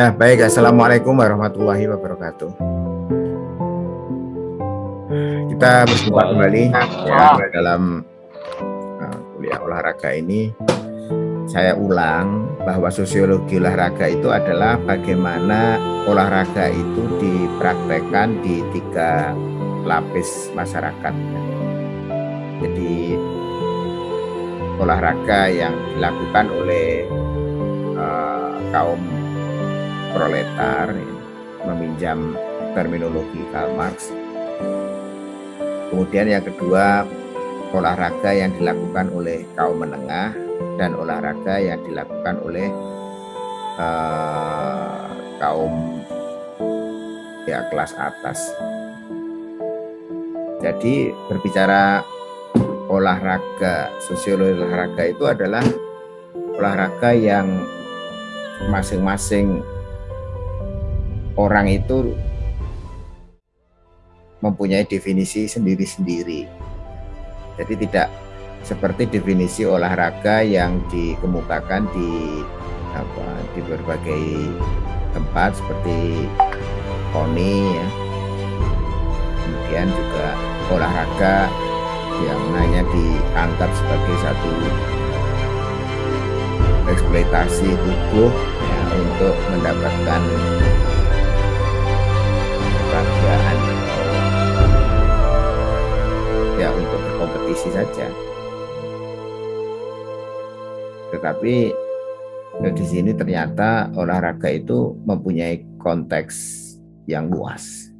Ya, baik. Assalamualaikum warahmatullahi wabarakatuh. Kita berjumpa kembali ya, dalam uh, kuliah olahraga ini. Saya ulang bahwa sosiologi olahraga itu adalah bagaimana olahraga itu dipraktekkan di tiga lapis masyarakat. Jadi olahraga yang dilakukan oleh uh, kaum proletar meminjam terminologi Karl Marx. Kemudian yang kedua olahraga yang dilakukan oleh kaum menengah dan olahraga yang dilakukan oleh uh, kaum ya kelas atas. Jadi berbicara olahraga sosiologi olahraga itu adalah olahraga yang masing-masing orang itu mempunyai definisi sendiri-sendiri. Jadi tidak seperti definisi olahraga yang dikemukakan di apa di berbagai tempat seperti poni ya. Kemudian juga olahraga yang hanya dianggap sebagai satu eksploitasi tubuh ya, untuk mendapatkan saja tetapi eh, di sini ternyata olahraga itu mempunyai konteks yang luas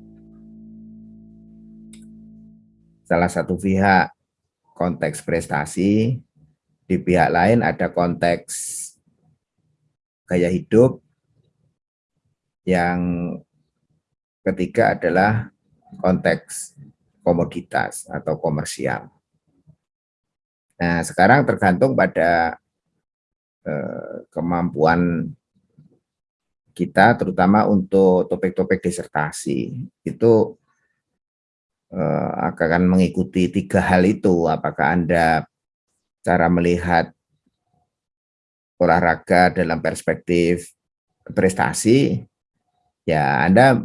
salah satu pihak konteks prestasi di pihak lain ada konteks gaya hidup yang ketiga adalah konteks komoditas atau komersial. Nah, sekarang tergantung pada eh, kemampuan kita, terutama untuk topik-topik disertasi, itu eh, akan mengikuti tiga hal itu. Apakah Anda cara melihat olahraga dalam perspektif prestasi, ya Anda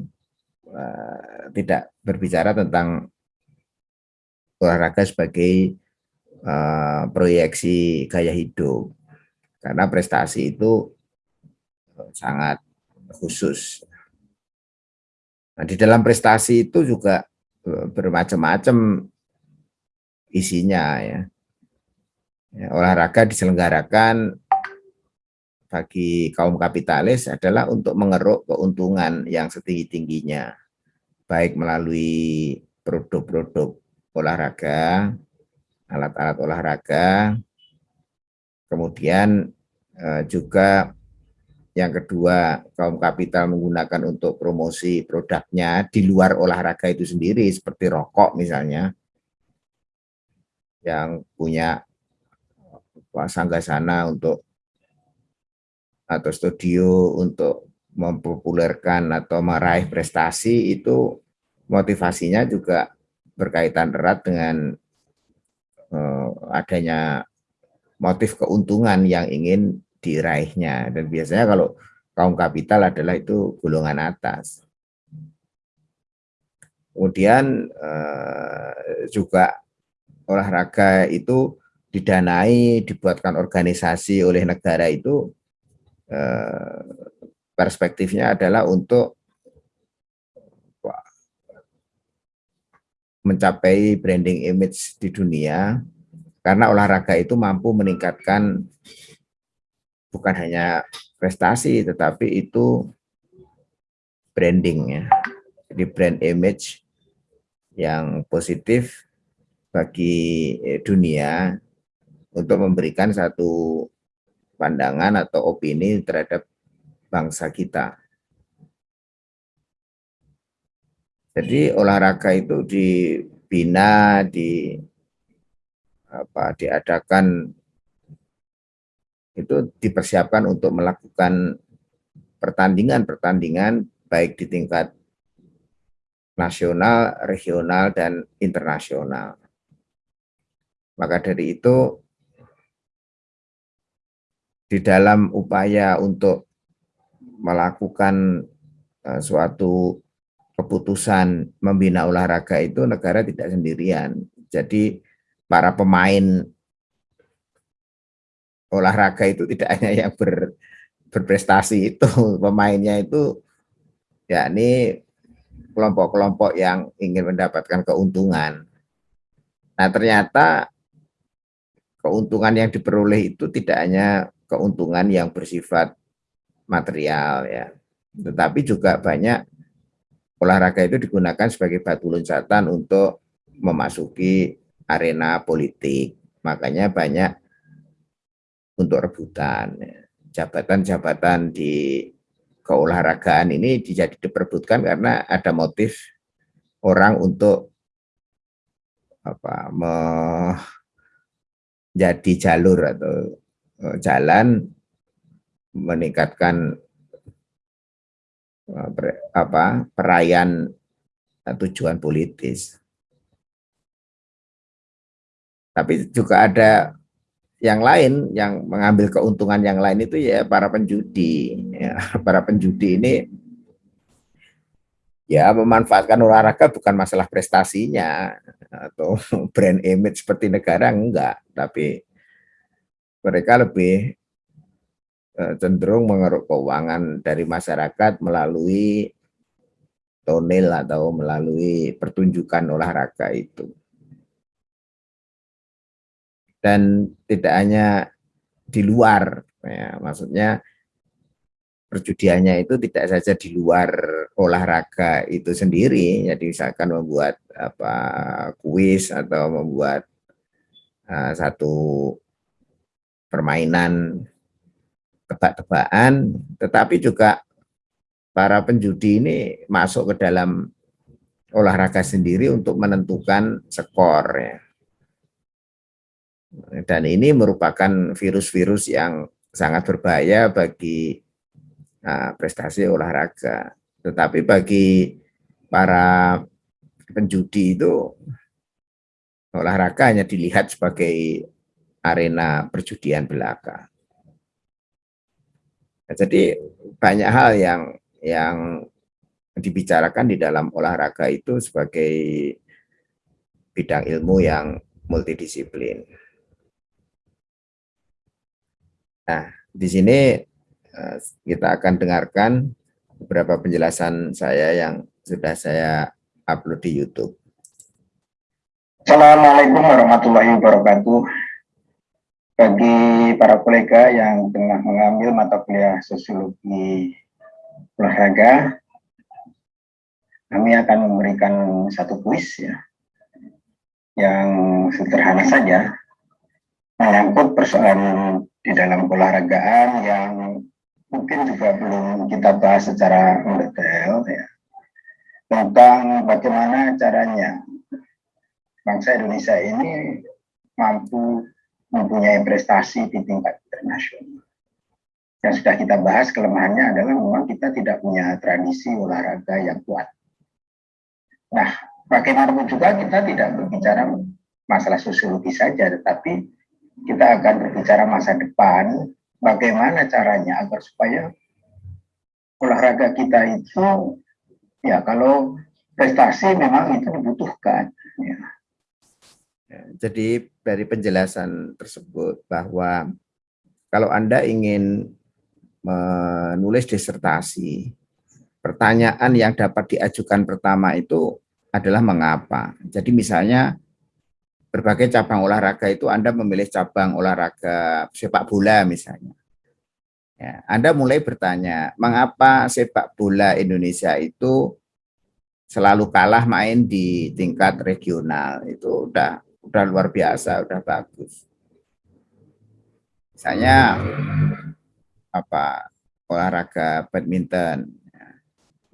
uh, tidak berbicara tentang olahraga sebagai uh, proyeksi gaya hidup karena prestasi itu sangat khusus. Nah, di dalam prestasi itu juga eh, bermacam-macam isinya ya. ya. Olahraga diselenggarakan bagi kaum kapitalis adalah untuk mengeruk keuntungan yang setinggi-tingginya, baik melalui produk-produk olahraga, alat-alat olahraga, kemudian eh, juga yang kedua kaum kapital menggunakan untuk promosi produknya di luar olahraga itu sendiri seperti rokok misalnya yang punya sana untuk atau studio untuk mempopulerkan atau meraih prestasi itu motivasinya juga berkaitan erat dengan adanya motif keuntungan yang ingin diraihnya dan biasanya kalau kaum kapital adalah itu golongan atas. Kemudian uh, juga olahraga itu didanai, dibuatkan organisasi oleh negara itu uh, perspektifnya adalah untuk mencapai branding image di dunia karena olahraga itu mampu meningkatkan bukan hanya prestasi tetapi itu branding ya. Jadi brand image yang positif bagi dunia untuk memberikan satu pandangan atau opini terhadap bangsa kita. Jadi olahraga itu dibina, di apa diadakan itu dipersiapkan untuk melakukan pertandingan-pertandingan baik di tingkat nasional, regional, dan internasional. Maka dari itu, di dalam upaya untuk melakukan uh, suatu keputusan membina olahraga itu negara tidak sendirian. Jadi para pemain olahraga itu tidak hanya yang ber, berprestasi itu, pemainnya itu ya ini kelompok-kelompok yang ingin mendapatkan keuntungan. Nah ternyata keuntungan yang diperoleh itu tidak hanya keuntungan yang bersifat material ya, tetapi juga banyak olahraga itu digunakan sebagai batu loncatan untuk memasuki arena politik. Makanya banyak untuk rebutan. Jabatan-jabatan di keolahragaan ini dijadi diperbutkan karena ada motif orang untuk apa menjadi jalur atau eh, jalan meningkatkan apa perayaan eh, tujuan politis. Tapi juga ada yang lain yang mengambil keuntungan yang lain itu ya para penjudi. Ya, para penjudi ini ya memanfaatkan olahraga bukan masalah prestasinya atau brand image seperti negara enggak, tapi mereka lebih Eh, cenderung mengeruk keuangan dari masyarakat melalui tonel atau melalui pertunjukan olahraga itu. Dan tidak hanya di luar, ya, maksudnya perjudiannya itu tidak saja di luar olahraga itu sendiri, jadi misalkan membuat apa kuis atau membuat uh, satu permainan tebak-tebakan, tetapi juga para penjudi ini masuk ke dalam olahraga sendiri untuk menentukan skor ya. Dan ini merupakan virus-virus yang sangat berbahaya bagi nah, prestasi olahraga. Tetapi bagi para penjudi itu olahraga hanya dilihat sebagai arena perjudian belaka. Jadi banyak hal yang yang dibicarakan di dalam olahraga itu sebagai bidang ilmu yang multidisiplin. Nah, di sini eh, kita akan dengarkan beberapa penjelasan saya yang sudah saya upload di YouTube. Assalamualaikum warahmatullahi wabarakatuh bagi para kolega yang tengah mengambil mata kuliah sosiologi olahraga, kami akan memberikan satu kuis ya, yang sederhana saja, mengangkut persoalan di dalam olahragaan yang mungkin juga belum kita bahas secara detail ya, tentang bagaimana caranya bangsa Indonesia ini mampu mempunyai prestasi di tingkat internasional. Yang sudah kita bahas kelemahannya adalah memang kita tidak punya tradisi olahraga yang kuat. Nah, bagaimanapun juga kita tidak berbicara masalah sosiologi saja, tetapi kita akan berbicara masa depan, bagaimana caranya agar supaya olahraga kita itu, ya kalau prestasi memang itu dibutuhkan. Ya. Ya, jadi dari penjelasan tersebut bahwa kalau Anda ingin menulis disertasi, pertanyaan yang dapat diajukan pertama itu adalah mengapa. Jadi misalnya berbagai cabang olahraga itu Anda memilih cabang olahraga sepak bola misalnya. Ya, Anda mulai bertanya, mengapa sepak bola Indonesia itu selalu kalah main di tingkat regional? Itu udah udah luar biasa, udah bagus. Misalnya apa olahraga badminton.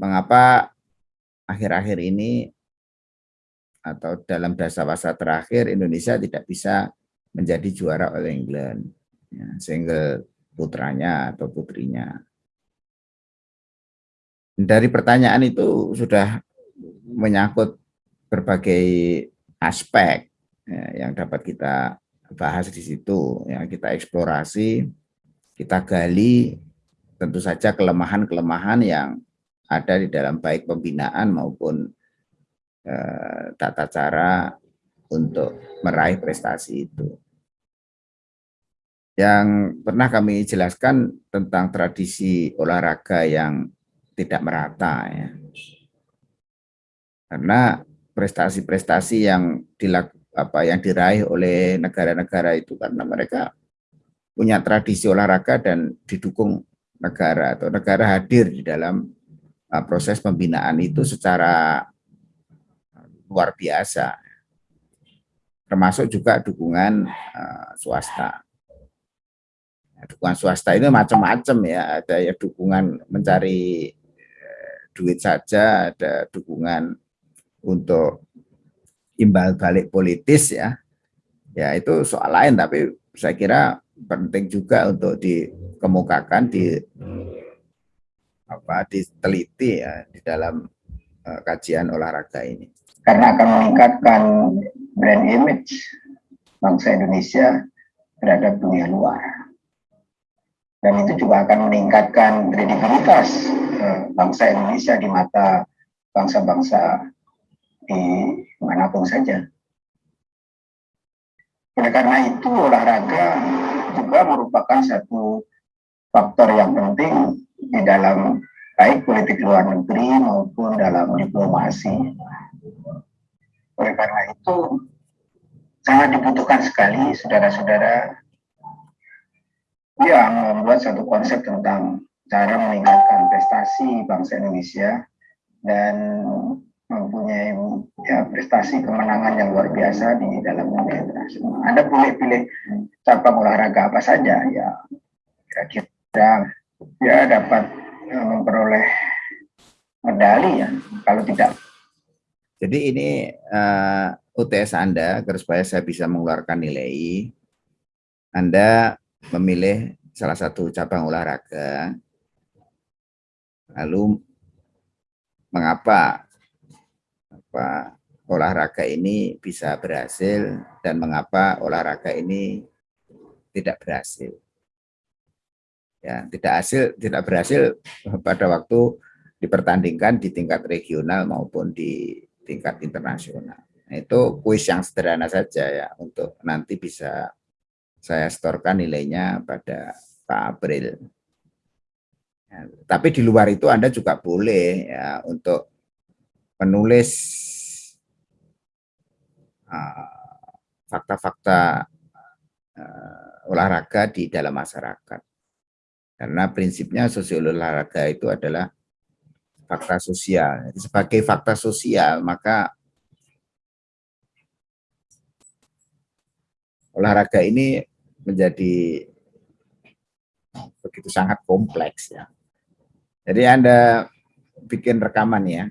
Mengapa akhir-akhir ini atau dalam dasar-dasar terakhir Indonesia tidak bisa menjadi juara oleh England, ya, single putranya atau putrinya. Dari pertanyaan itu sudah menyangkut berbagai aspek ya, yang dapat kita bahas di situ, yang kita eksplorasi, kita gali tentu saja kelemahan-kelemahan yang ada di dalam baik pembinaan maupun eh, tata cara untuk meraih prestasi itu. Yang pernah kami jelaskan tentang tradisi olahraga yang tidak merata ya. Karena prestasi-prestasi yang dilak, apa yang diraih oleh negara-negara itu karena mereka punya tradisi olahraga dan didukung negara atau negara hadir di dalam uh, proses pembinaan itu secara luar biasa. Termasuk juga dukungan uh, swasta. Dukungan swasta itu macam-macam ya. Ada ya dukungan mencari uh, duit saja ada dukungan untuk imbal balik politis ya. Ya itu soal lain tapi saya kira penting juga untuk dikemukakan di apa diteliti ya di dalam uh, kajian olahraga ini. Karena akan meningkatkan brand image bangsa Indonesia terhadap dunia luar. Dan itu juga akan meningkatkan kredibilitas uh, bangsa Indonesia di mata bangsa-bangsa di mana pun saja. Oleh karena itu olahraga juga merupakan satu faktor yang penting di dalam baik politik luar negeri maupun dalam diplomasi. Oleh karena itu sangat dibutuhkan sekali saudara-saudara yang membuat satu konsep tentang cara meningkatkan prestasi bangsa Indonesia dan mempunyai ya, prestasi kemenangan yang luar biasa di dalam dunia internasional. Anda boleh pilih cabang olahraga apa saja ya kira-kira ya dapat ya, memperoleh medali ya kalau tidak. Jadi ini uh, UTS Anda agar supaya saya bisa mengeluarkan nilai. Anda memilih salah satu cabang olahraga. Lalu mengapa apa olahraga ini bisa berhasil dan mengapa olahraga ini tidak berhasil. Ya, tidak hasil, tidak berhasil pada waktu dipertandingkan di tingkat regional maupun di tingkat internasional. Nah, itu kuis yang sederhana saja ya untuk nanti bisa saya setorkan nilainya pada Pak April. Ya, tapi di luar itu Anda juga boleh ya untuk menulis ah, fakta-fakta uh, olahraga di dalam masyarakat. Karena prinsipnya sosiologi olahraga itu adalah fakta sosial. Sebagai fakta sosial, maka olahraga ini menjadi begitu sangat kompleks ya. Jadi Anda bikin rekaman ya,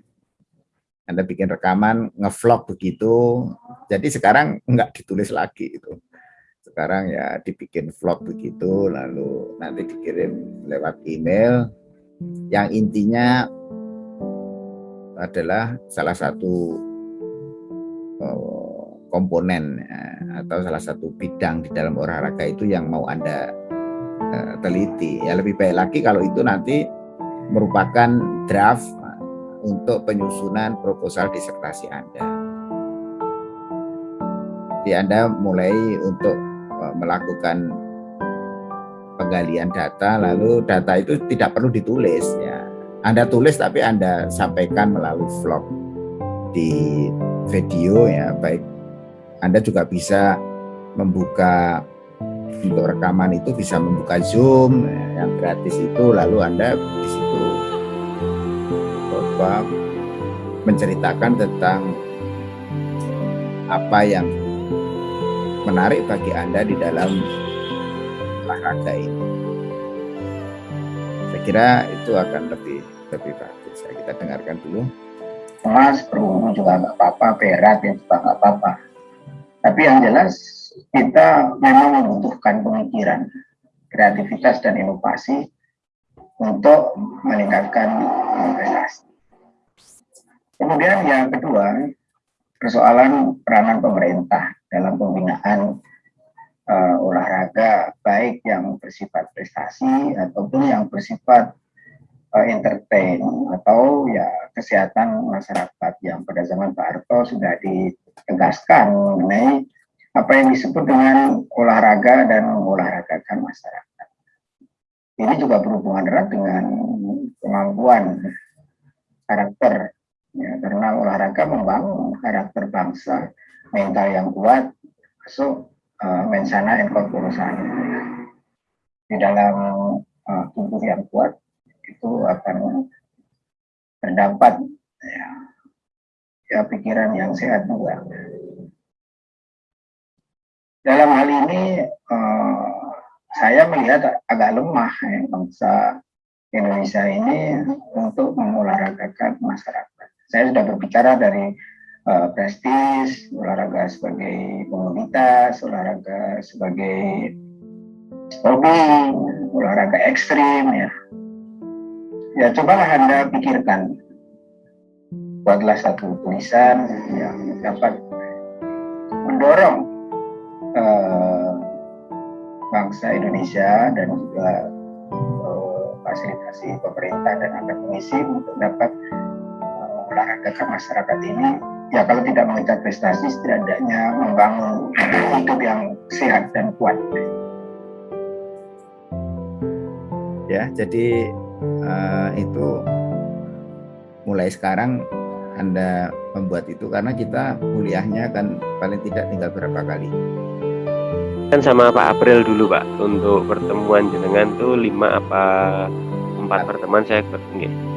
anda bikin rekaman, ngevlog begitu. Jadi sekarang nggak ditulis lagi itu. Sekarang ya dibikin vlog begitu, lalu nanti dikirim lewat email. Yang intinya adalah salah satu oh, komponen ya, atau salah satu bidang di dalam olahraga itu yang mau Anda uh, teliti. Ya lebih baik lagi kalau itu nanti merupakan draft untuk penyusunan proposal disertasi Anda. Jadi Anda mulai untuk e, melakukan penggalian data, lalu data itu tidak perlu ditulis ya. Anda tulis tapi Anda sampaikan melalui vlog di video ya, baik Anda juga bisa membuka untuk rekaman itu bisa membuka Zoom ya, yang gratis itu lalu Anda di situ apa menceritakan tentang apa yang menarik bagi Anda di dalam olahraga ini. Saya kira itu akan lebih lebih bagus. Kita dengarkan dulu. Mas, perunggu juga nggak apa-apa, berat ya juga nggak apa-apa. Tapi yang jelas kita memang membutuhkan pemikiran, kreativitas dan inovasi untuk meningkatkan prestasi. Kemudian yang kedua, persoalan peranan pemerintah dalam pembinaan uh, olahraga baik yang bersifat prestasi ataupun yang bersifat uh, entertain atau ya kesehatan masyarakat yang pada zaman Pak Harto sudah ditegaskan mengenai apa yang disebut dengan olahraga dan mengolahragakan masyarakat. Ini juga berhubungan erat dengan kemampuan karakter ya, karena olahraga membangun karakter bangsa mental yang kuat masuk uh, mensana incorporation di dalam uh, tubuh yang kuat itu akan terdapat ya, ya pikiran yang sehat juga. Dalam hal ini uh, saya melihat agak lemah ya, bangsa Indonesia ini untuk mengolahragakan masyarakat. Saya sudah berbicara dari uh, prestis, olahraga sebagai komunitas, olahraga sebagai hobi, olahraga ekstrim ya. Ya cobalah Anda pikirkan, buatlah satu tulisan yang dapat mendorong uh, bangsa Indonesia dan juga uh, fasilitasi pemerintah dan akademisi untuk dapat uh, mengolahragakan masyarakat ini ya kalau tidak mengejar prestasi setidaknya membangun hidup yang sehat dan kuat. Ya jadi uh, itu mulai sekarang Anda membuat itu karena kita kuliahnya kan paling tidak tinggal berapa kali? Kan sama Pak April dulu Pak. Untuk pertemuan jenengan tuh lima apa empat pertemuan saya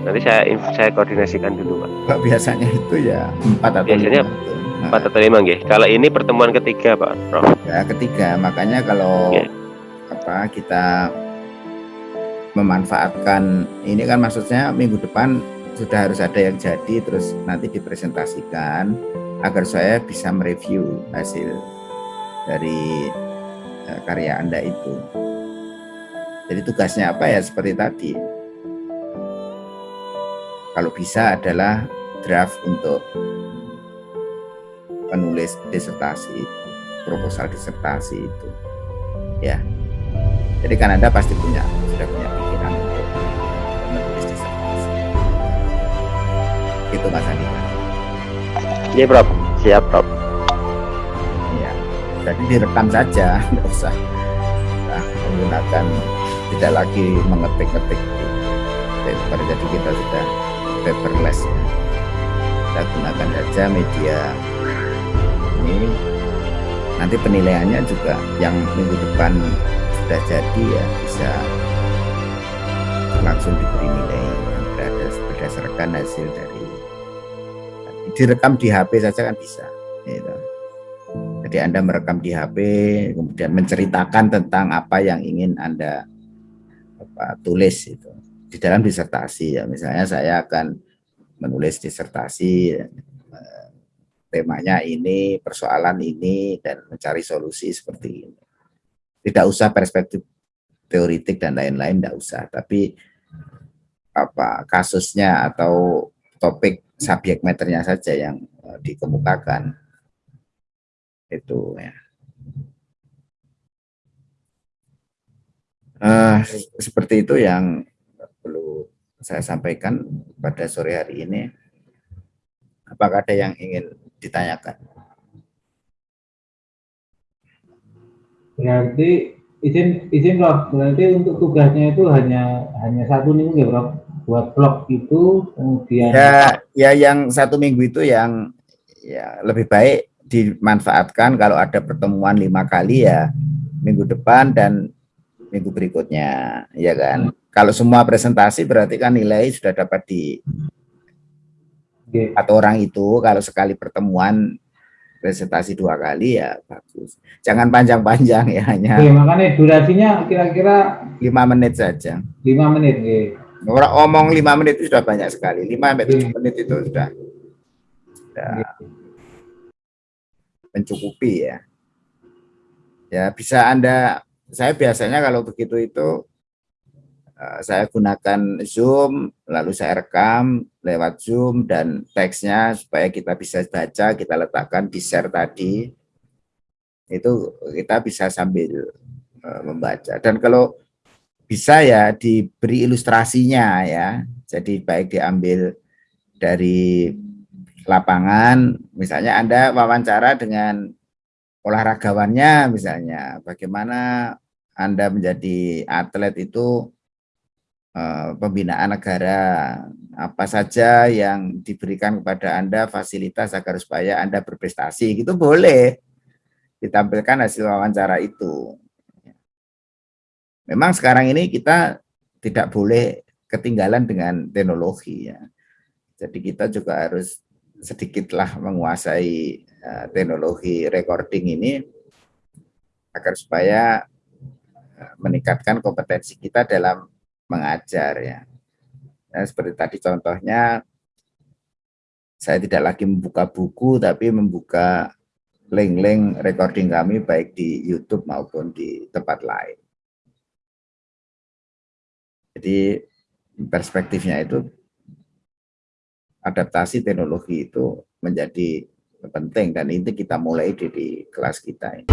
nanti saya saya koordinasikan dulu Pak. Biasanya itu ya empat atau biasanya empat atau lima nggih. Kalau ini pertemuan ketiga Pak Prof. Ya ketiga. Makanya kalau okay. apa kita memanfaatkan ini kan maksudnya minggu depan sudah harus ada yang jadi terus nanti dipresentasikan agar saya bisa mereview hasil dari uh, karya Anda itu. Jadi tugasnya apa ya? Seperti tadi. Kalau bisa adalah draft untuk penulis disertasi proposal disertasi itu. Ya. Jadi kan Anda pasti punya sudah punya gitu Mas Andika. Iya Prof, siap Prof. Iya, jadi direkam saja, nggak usah nah, menggunakan tidak lagi mengetik-ngetik paper, jadi kita sudah paperless ya. Kita gunakan saja media ini nanti penilaiannya juga yang minggu depan sudah jadi ya bisa langsung diberi nilai berdasarkan hasil dari direkam di HP saja kan bisa. Gitu. Jadi Anda merekam di HP, kemudian menceritakan tentang apa yang ingin Anda apa, tulis itu di dalam disertasi ya. Misalnya saya akan menulis disertasi eh, temanya ini, persoalan ini, dan mencari solusi seperti ini. Tidak usah perspektif teoritik dan lain-lain, tidak usah. Tapi apa kasusnya atau topik subjek meternya saja yang uh, dikemukakan itu ya uh, seperti itu yang perlu saya sampaikan pada sore hari ini apakah ada yang ingin ditanyakan? Berarti izin izin Prof berarti untuk tugasnya itu hanya hanya satu minggu ya Prof buat blog itu kemudian ya ya yang satu minggu itu yang ya lebih baik dimanfaatkan kalau ada pertemuan lima kali ya minggu depan dan minggu berikutnya ya kan? hmm. Kalau semua presentasi berarti kan nilai sudah dapat di okay. atau orang itu kalau sekali pertemuan presentasi dua kali ya bagus jangan panjang-panjang ya hanya Oke, makanya durasinya kira-kira lima menit saja lima menit ya Orang omong lima menit itu sudah banyak sekali. Lima sampai tujuh menit itu sudah, sudah mencukupi ya. Ya bisa Anda, saya biasanya kalau begitu itu saya gunakan Zoom, lalu saya rekam lewat Zoom dan teksnya supaya kita bisa baca, kita letakkan di share tadi. itu kita bisa sambil uh, membaca dan kalau bisa ya diberi ilustrasinya ya jadi baik diambil dari lapangan misalnya Anda wawancara dengan olahragawannya misalnya bagaimana Anda menjadi atlet itu pembinaan negara apa saja yang diberikan kepada Anda fasilitas agar supaya Anda berprestasi gitu boleh ditampilkan hasil wawancara itu. Memang sekarang ini kita tidak boleh ketinggalan dengan teknologi ya. Jadi kita juga harus sedikitlah menguasai uh, teknologi recording ini agar supaya uh, meningkatkan kompetensi kita dalam mengajar ya. Nah, seperti tadi contohnya saya tidak lagi membuka buku tapi membuka link-link recording kami baik di YouTube maupun di tempat lain. Jadi perspektifnya itu adaptasi teknologi itu menjadi penting dan ini kita mulai di, di kelas kita ini.